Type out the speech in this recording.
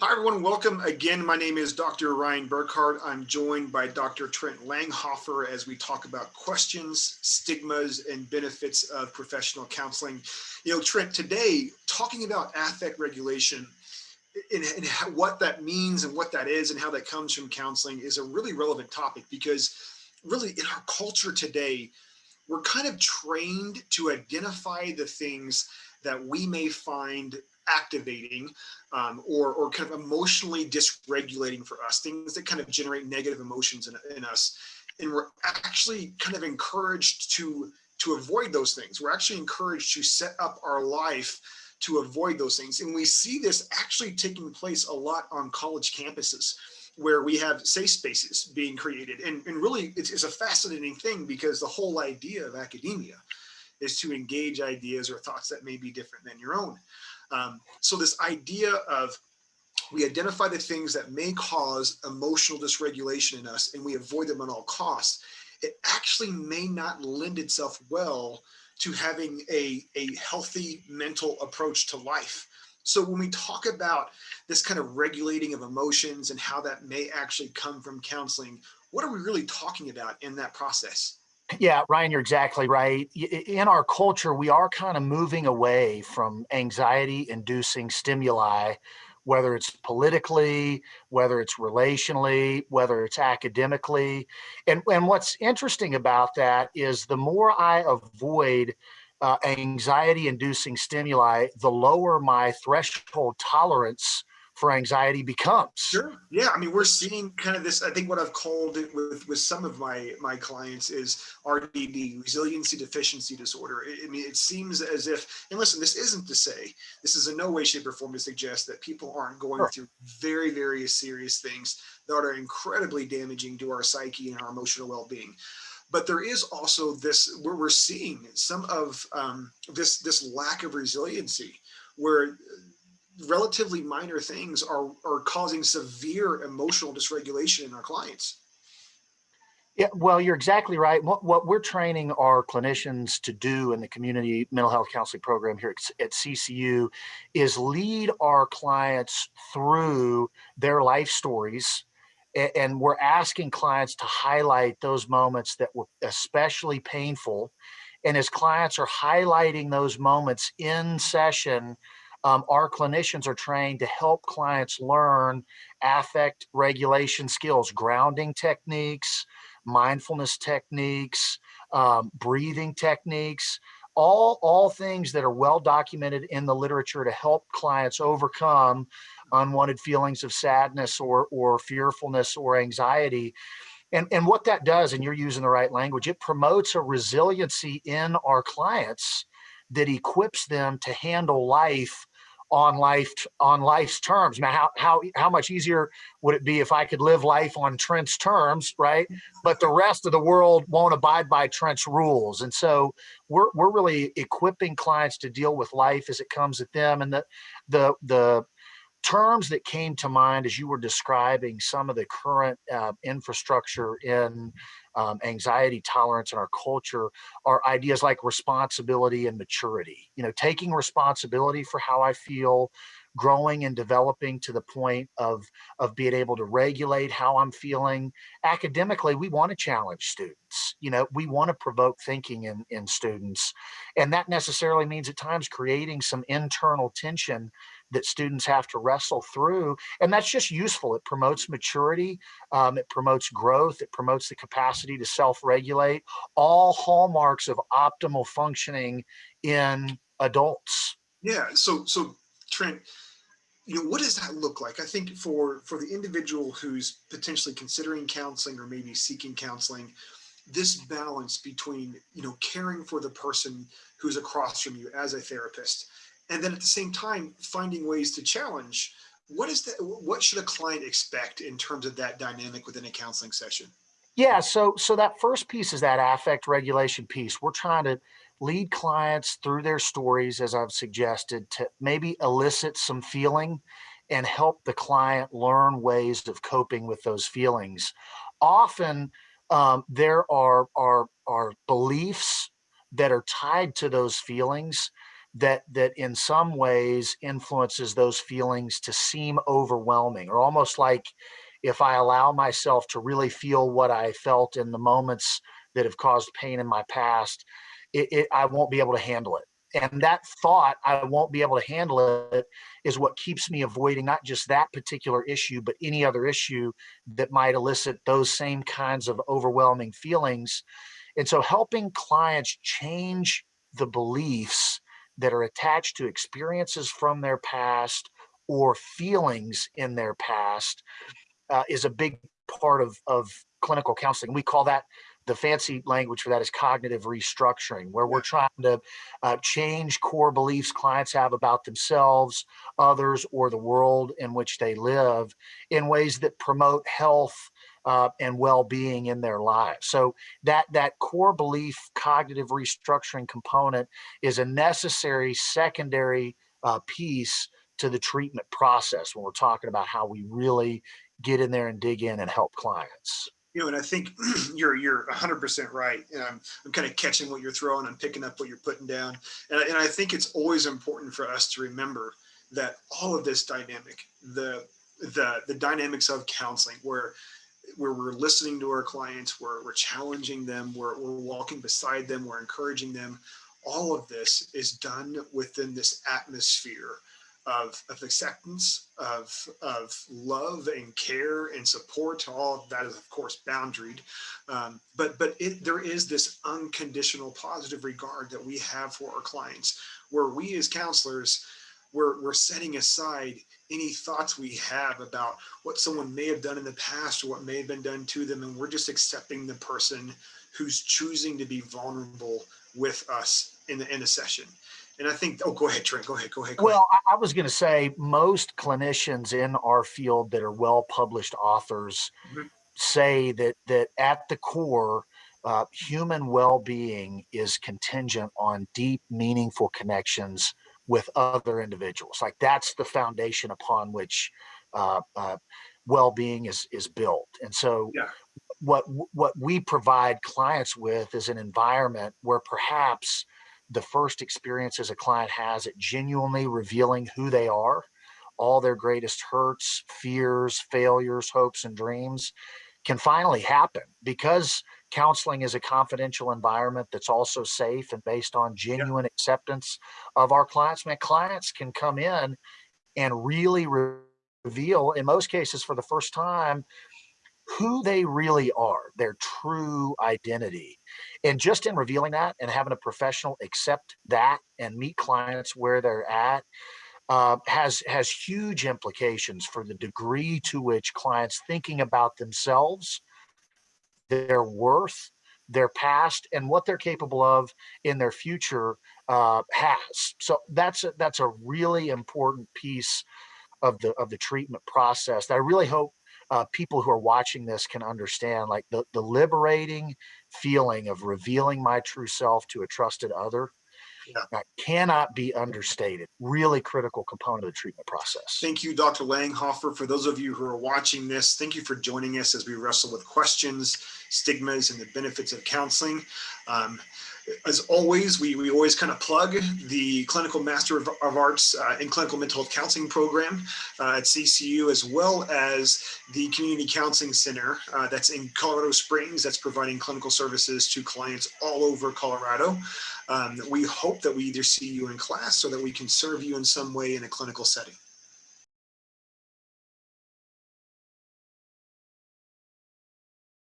Hi, everyone. Welcome again. My name is Dr. Ryan Burkhardt. I'm joined by Dr. Trent Langhofer as we talk about questions, stigmas, and benefits of professional counseling. You know, Trent, today, talking about affect regulation and, and what that means and what that is and how that comes from counseling is a really relevant topic because really in our culture today, we're kind of trained to identify the things that we may find activating um, or, or kind of emotionally dysregulating for us, things that kind of generate negative emotions in, in us. And we're actually kind of encouraged to, to avoid those things. We're actually encouraged to set up our life to avoid those things. And we see this actually taking place a lot on college campuses where we have safe spaces being created. And, and really, it's, it's a fascinating thing because the whole idea of academia is to engage ideas or thoughts that may be different than your own. Um, so this idea of we identify the things that may cause emotional dysregulation in us and we avoid them at all costs, it actually may not lend itself well to having a, a healthy mental approach to life. So when we talk about this kind of regulating of emotions and how that may actually come from counseling, what are we really talking about in that process? Yeah, Ryan, you're exactly right. In our culture, we are kind of moving away from anxiety inducing stimuli, whether it's politically, whether it's relationally, whether it's academically. And, and what's interesting about that is the more I avoid uh, anxiety inducing stimuli, the lower my threshold tolerance for anxiety becomes. Sure. Yeah. I mean, we're seeing kind of this, I think what I've called it with, with some of my, my clients is RDD, resiliency deficiency disorder. I mean, it seems as if, and listen, this isn't to say, this is in no way, shape or form to suggest that people aren't going sure. through very, very serious things that are incredibly damaging to our psyche and our emotional well-being but there is also this where we're seeing some of um, this this lack of resiliency where relatively minor things are, are causing severe emotional dysregulation in our clients. Yeah, well, you're exactly right. What, what we're training our clinicians to do in the community mental health counseling program here at, at CCU is lead our clients through their life stories. And we're asking clients to highlight those moments that were especially painful. And as clients are highlighting those moments in session, um, our clinicians are trained to help clients learn affect regulation skills, grounding techniques, mindfulness techniques, um, breathing techniques, all, all things that are well documented in the literature to help clients overcome unwanted feelings of sadness or, or fearfulness or anxiety. And, and what that does, and you're using the right language, it promotes a resiliency in our clients that equips them to handle life on life on life's terms. Now, how how how much easier would it be if I could live life on Trent's terms, right? Mm-hmm. But the rest of the world won't abide by Trent's rules, and so we're we're really equipping clients to deal with life as it comes at them, and the the the terms that came to mind as you were describing some of the current uh, infrastructure in um, anxiety tolerance in our culture are ideas like responsibility and maturity. You know, taking responsibility for how I feel, growing and developing to the point of of being able to regulate how I'm feeling. Academically, we want to challenge students. You know, we want to provoke thinking in in students, and that necessarily means at times creating some internal tension that students have to wrestle through. And that's just useful. It promotes maturity, um, it promotes growth, it promotes the capacity to self-regulate, all hallmarks of optimal functioning in adults. Yeah, so so Trent, you know, what does that look like? I think for for the individual who's potentially considering counseling or maybe seeking counseling, this balance between, you know, caring for the person who's across from you as a therapist and then at the same time finding ways to challenge what is that what should a client expect in terms of that dynamic within a counseling session yeah so so that first piece is that affect regulation piece we're trying to lead clients through their stories as i've suggested to maybe elicit some feeling and help the client learn ways of coping with those feelings. Often um, there are, are are beliefs that are tied to those feelings that that in some ways influences those feelings to seem overwhelming or almost like if I allow myself to really feel what I felt in the moments that have caused pain in my past, it, it, I won't be able to handle it. And that thought, I won't be able to handle it, is what keeps me avoiding not just that particular issue, but any other issue that might elicit those same kinds of overwhelming feelings. And so helping clients change the beliefs that are attached to experiences from their past or feelings in their past uh, is a big part of, of clinical counseling. We call that the fancy language for that is cognitive restructuring, where we're trying to uh, change core beliefs clients have about themselves, others, or the world in which they live in ways that promote health uh, and well-being in their lives. So that that core belief cognitive restructuring component is a necessary secondary uh, piece to the treatment process when we're talking about how we really get in there and dig in and help clients. You know, and I think you're you're 100% right. And I'm, I'm kind of catching what you're throwing. I'm picking up what you're putting down. And, I- and I think it's always important for us to remember that all of this dynamic, the the the dynamics of counseling, where where we're listening to our clients, where we're challenging them, we're, we're walking beside them, we're encouraging them. All of this is done within this atmosphere of, of acceptance, of, of love and care and support. All of that is, of course, boundaried. Um, but but it, there is this unconditional positive regard that we have for our clients, where we as counselors, we're, we're setting aside any thoughts we have about what someone may have done in the past or what may have been done to them. And we're just accepting the person who's choosing to be vulnerable with us in the, in the session. And I think, oh, go ahead, Trent, go ahead, go ahead. Go well, ahead. I, was going to say most clinicians in our field that are well published authors mm -hmm. say that that at the core, uh, human well-being is contingent on deep, meaningful connections with other individuals. Like that's the foundation upon which uh, uh, well-being is is built. And so, yeah. what what we provide clients with is an environment where perhaps the first experiences a client has at genuinely revealing who they are, all their greatest hurts, fears, failures, hopes, and dreams can finally happen because counseling is a confidential environment that's also safe and based on genuine yeah. acceptance of our clients. Man, clients can come in and really reveal, in most cases for the first time, who they really are, their true identity. And just in revealing that and having a professional accept that and meet clients where they're at, uh, has has huge implications for the degree to which clients thinking about themselves their worth, their past, and what they're capable of in their future uh, has. So that's a, that's a really important piece of the of the treatment process that I really hope uh, people who are watching this can understand. Like the the liberating feeling of revealing my true self to a trusted other yeah. That cannot be understated. Really critical component of the treatment process. Thank you, Dr. Langhofer. For those of you who are watching this, thank you for joining us as we wrestle with questions, stigmas, and the benefits of counseling. Um, as always, we, we always kind of plug the Clinical Master of, of Arts uh, in Clinical Mental Health Counseling program uh, at CCU, as well as the Community Counseling Center uh, that's in Colorado Springs, that's providing clinical services to clients all over Colorado. Um, we hope that we either see you in class so that we can serve you in some way in a clinical setting.